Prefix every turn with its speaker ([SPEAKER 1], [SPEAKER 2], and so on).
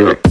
[SPEAKER 1] Yeah.